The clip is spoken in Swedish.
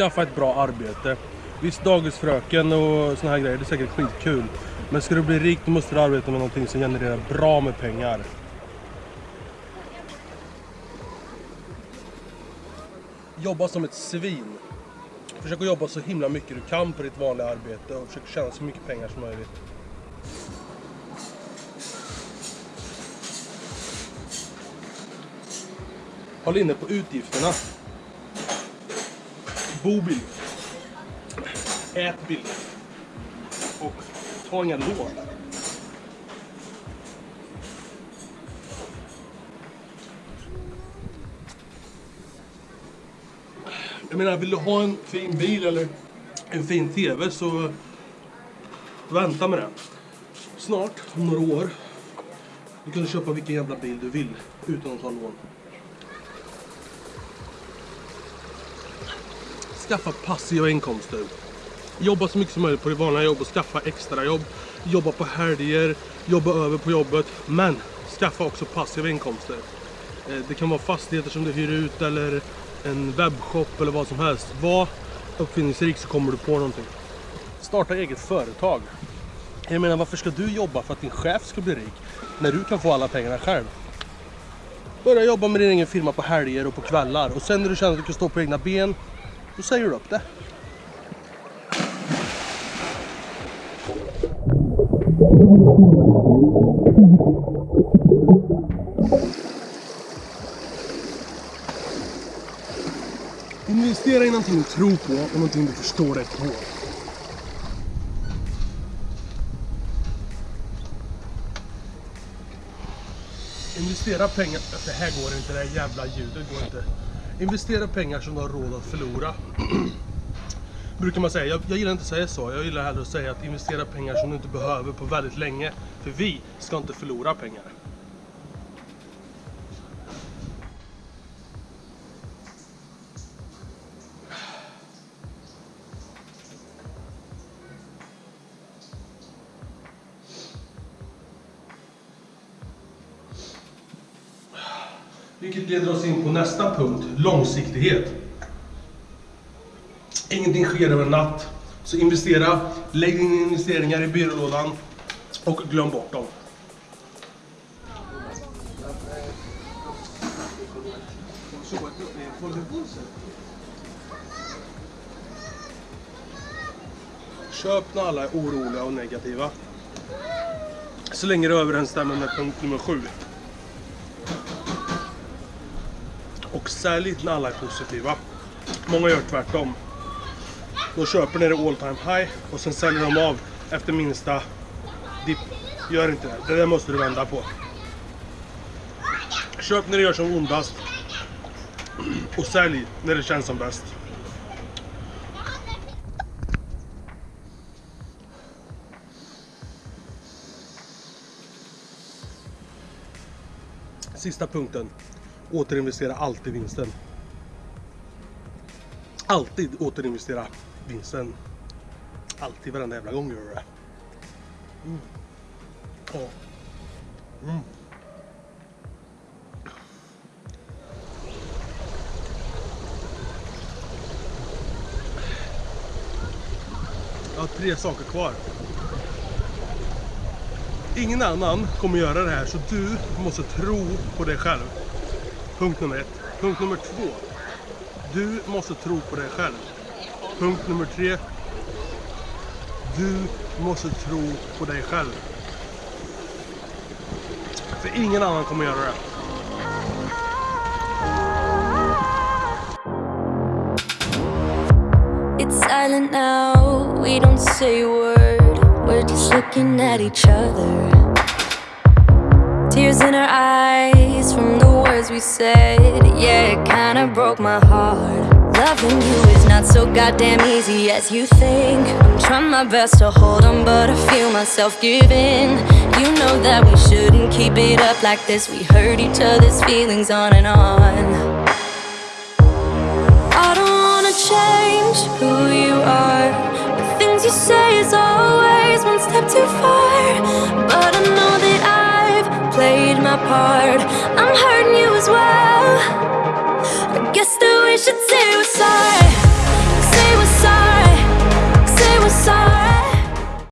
skaffa ett bra arbete. Visst, dagisfröken och såna här grejer, det är säkert skitkul. Men ska du bli rik då måste du arbeta med någonting som genererar bra med pengar. Jobba som ett svin. Försök att jobba så himla mycket du kan på ditt vanliga arbete och försök tjäna så mycket pengar som möjligt. Håll inne på utgifterna. Bo billigt. Ät billigt. Och ta inga lån. Jag menar, vill du ha en fin bil eller en fin TV så vänta med det. Snart, om några år, du kan köpa vilken jävla bil du vill utan att ta lån. Skaffa passiva inkomster. Jobba så mycket som möjligt på det vanliga jobbet, skaffa extra jobb, jobba på helger, jobba över på jobbet. Men skaffa också passiva inkomster. Eh, det kan vara fastigheter som du hyr ut eller en webbshop eller vad som helst. Var uppfinningsrik så kommer du på någonting. Starta eget företag. Jag menar varför ska du jobba för att din chef ska bli rik när du kan få alla pengarna själv? Börja jobba med din egen firma på helger och på kvällar och sen när du känner att du kan stå på egna ben då säger du upp det. Investera i någonting du tror på och någonting du förstår dig på. Investera pengar... Det här går inte, det här jävla ljudet går inte. Investera pengar som du har råd att förlora. Brukar man säga. Jag, jag gillar inte att säga så. Jag gillar hellre att säga att investera pengar som du inte behöver på väldigt länge. För vi ska inte förlora pengar. Vilket leder oss in på nästa punkt, långsiktighet. Ingenting sker över en natt. Så investera, lägg dina investeringar i byrålådan och glöm bort dem. Köp när alla är oroliga och negativa. Så länge det överensstämmer med punkt nummer sju. Och sälj när alla är positiva. Många gör tvärtom. De köper ni det all time high och sen säljer de av efter minsta dipp. Gör inte det. Det där måste du vända på. Köp när det gör som ondast. Och sälj när det känns som bäst. Sista punkten. Återinvestera alltid vinsten. Alltid återinvestera vinsten. Alltid, varenda jävla gång gör du det. Mm. Ja. Mm. Jag har tre saker kvar. Ingen annan kommer göra det här så du måste tro på dig själv. Punkt nummer ett. Punkt nummer två. Du måste tro på dig själv. Punkt nummer tre. Du måste tro på dig själv. För ingen annan kommer göra det. It's silent now, we don't say a word. We're just looking at each other. Tears in our eyes we said. Yeah, it kinda broke my heart. Loving you is not so goddamn easy as you think. I'm trying my best to hold on, but I feel myself giving. You know that we shouldn't keep it up like this. We hurt each other's feelings on and on. I don't wanna change who you are. The things you say is always one step too far. But I know that I've played my part. Should sorry.